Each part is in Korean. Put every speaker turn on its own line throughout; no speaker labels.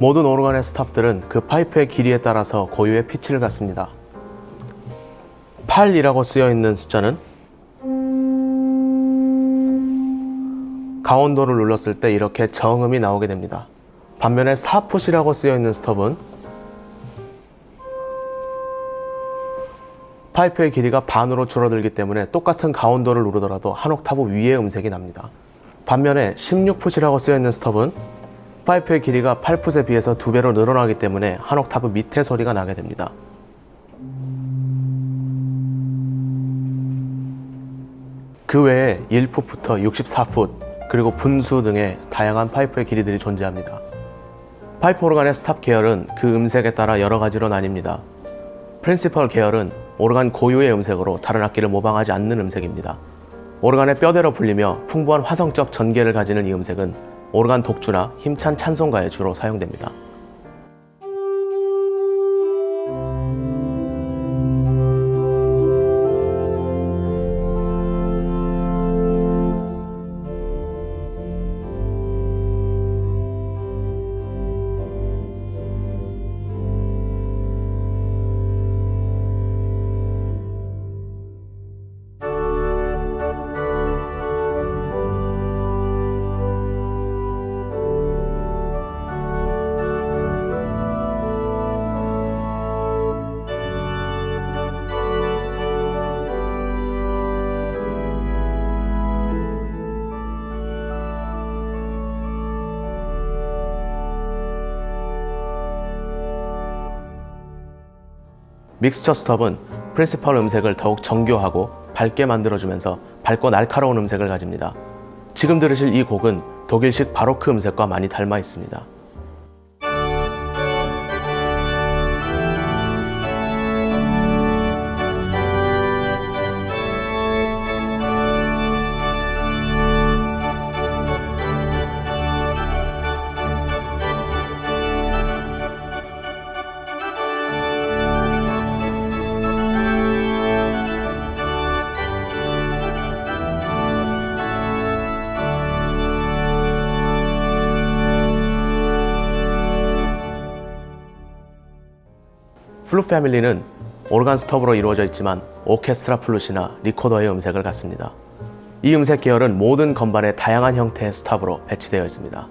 모든 오르간의 stop들은 그 파이프의 길이에 따라서 고유의 피치를 갖습니다. 8foot이라고 쓰여 있는 숫자는 가온도를 눌렀을 때 이렇게 정음이 나오게 됩니다. 반면에 4foot이라고 쓰여 있는 스톱은 파이프의 길이가 반으로 줄어들기 때문에 똑같은 가온도를 누르더라도 한 옥타브 위의 음색이 납니다. 반면에 16foot이라고 쓰여 있는 스톱은 파이프의 길이가 8foot에 비해서 두 배로 늘어나기 때문에 한 옥타브 밑에 소리가 나게 됩니다. 그 외에 1foot부터 64foot 그리고 분수 등의 다양한 파이프의 길이들이 존재합니다. 파이프 오르간의 stop 계열은 그 음색에 따라 여러 가지로 나뉩니다. principal 계열은 오르간 고유의 음색으로 다른 악기를 모방하지 않는 음색입니다. 오르간의 뼈대로 불리며 풍부한 화성적 전개를 가지는 이 음색은 오르간 독주나 힘찬 찬송가에 주로 사용됩니다. 믹스처 스톱은 프린시펄 음색을 더욱 정교하고 밝게 만들어주면서 밝고 날카로운 음색을 가집니다. 지금 들으실 이 곡은 독일식 바로크 음색과 많이 닮아 있습니다. flute family는 오르간 스톱으로 이루어져 있지만 오케스트라 플룻이나 리코더의 음색을 갖습니다. 이 음색 계열은 모든 건반의 다양한 형태의 stop으로 배치되어 있습니다.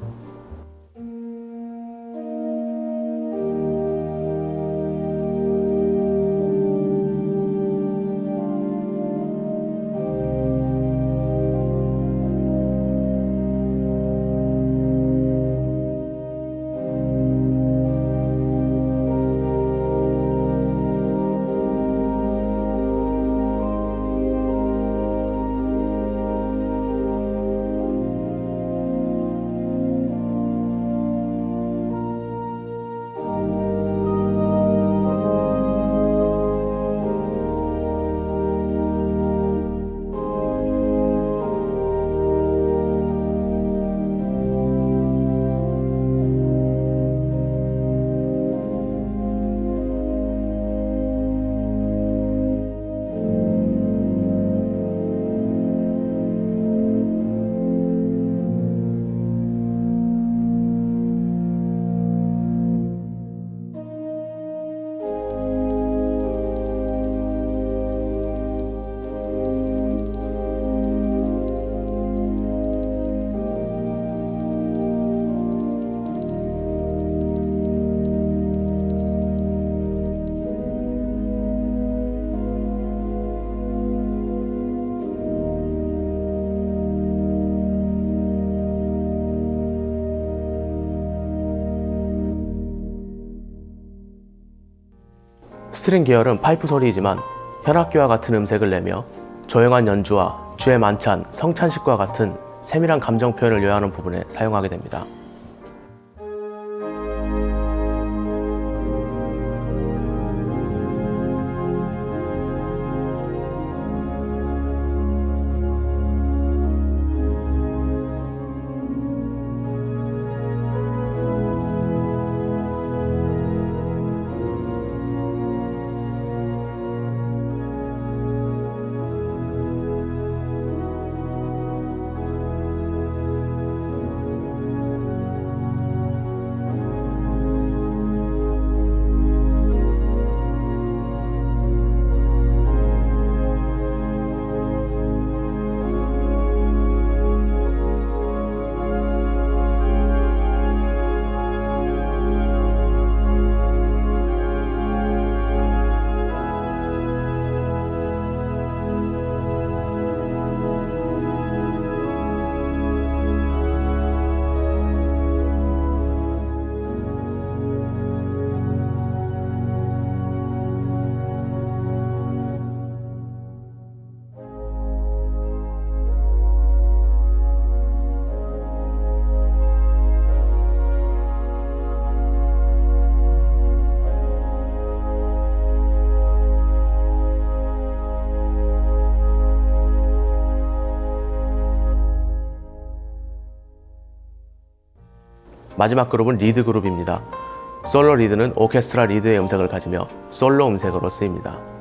string 계열은 파이프 소리이지만 현악기와 같은 음색을 내며 조용한 연주와 주의 만찬, 성찬식과 같은 세밀한 감정 표현을 요하는 부분에 사용하게 됩니다. 마지막 그룹은 리드 그룹입니다. 솔로 리드는 오케스트라 리드의 음색을 가지며 솔로 음색으로 쓰입니다.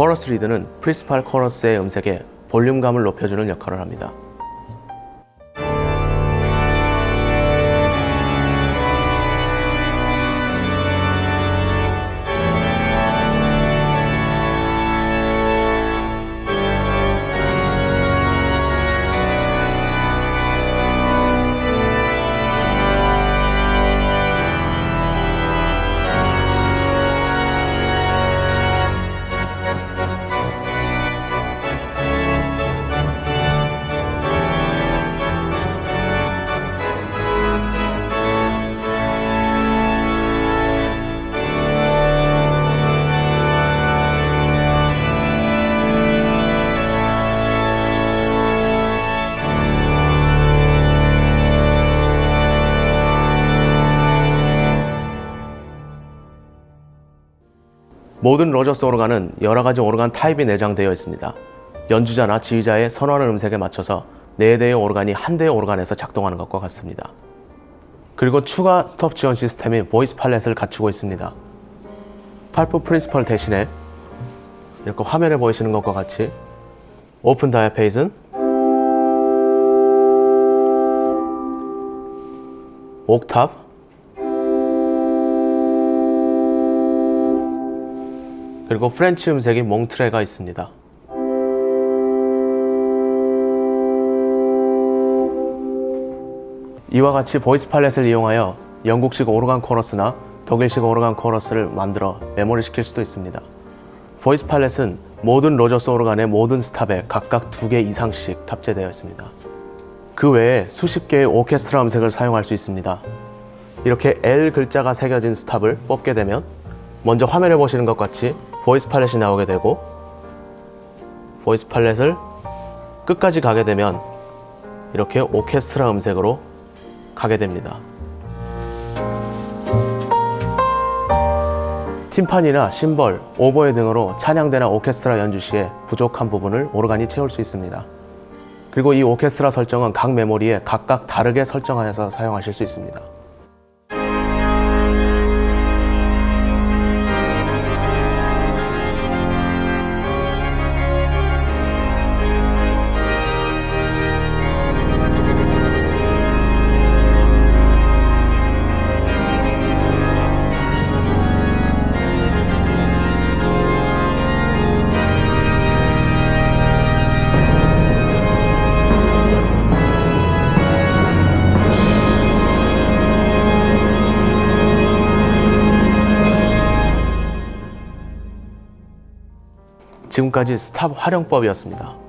코러스 리드는 프리스팔 코러스의 음색에 볼륨감을 높여주는 역할을 합니다. 모든 로저스 오르간은 여러 가지 오르간 타입이 내장되어 있습니다. 연주자나 지휘자의 선호하는 음색에 맞춰서 4대의 오르간이 한 대의 오르간에서 작동하는 것과 같습니다. 그리고 추가 스톱 지원 시스템인 voice palette을 갖추고 있습니다. 8foot principal 대신에 이렇게 화면에 보이시는 것과 같이 open diapason octave 그리고 French 음색인 montre가 있습니다. 이와 같이 voice palette을 이용하여 영국식 오르간 코러스나 독일식 오르간 코러스를 만들어 메모리 시킬 수도 있습니다. voice palette은 모든 로저스 오르간의 모든 stop에 각각 두 개 이상씩 탑재되어 있습니다. 그 외에 수십 개의 오케스트라 음색을 사용할 수 있습니다. 이렇게 L 글자가 새겨진 stop을 뽑게 되면 먼저 화면에 보시는 것 같이 voice palette이 나오게 되고 voice palette을 끝까지 가게 되면 이렇게 오케스트라 음색으로 가게 됩니다. 팀판이나 심벌, 오보에 등으로 찬양대나 오케스트라 연주 시에 부족한 부분을 오르간이 채울 수 있습니다. 그리고 이 오케스트라 설정은 각 메모리에 각각 다르게 설정하여서 사용하실 수 있습니다. 지금까지 스탑 활용법이었습니다.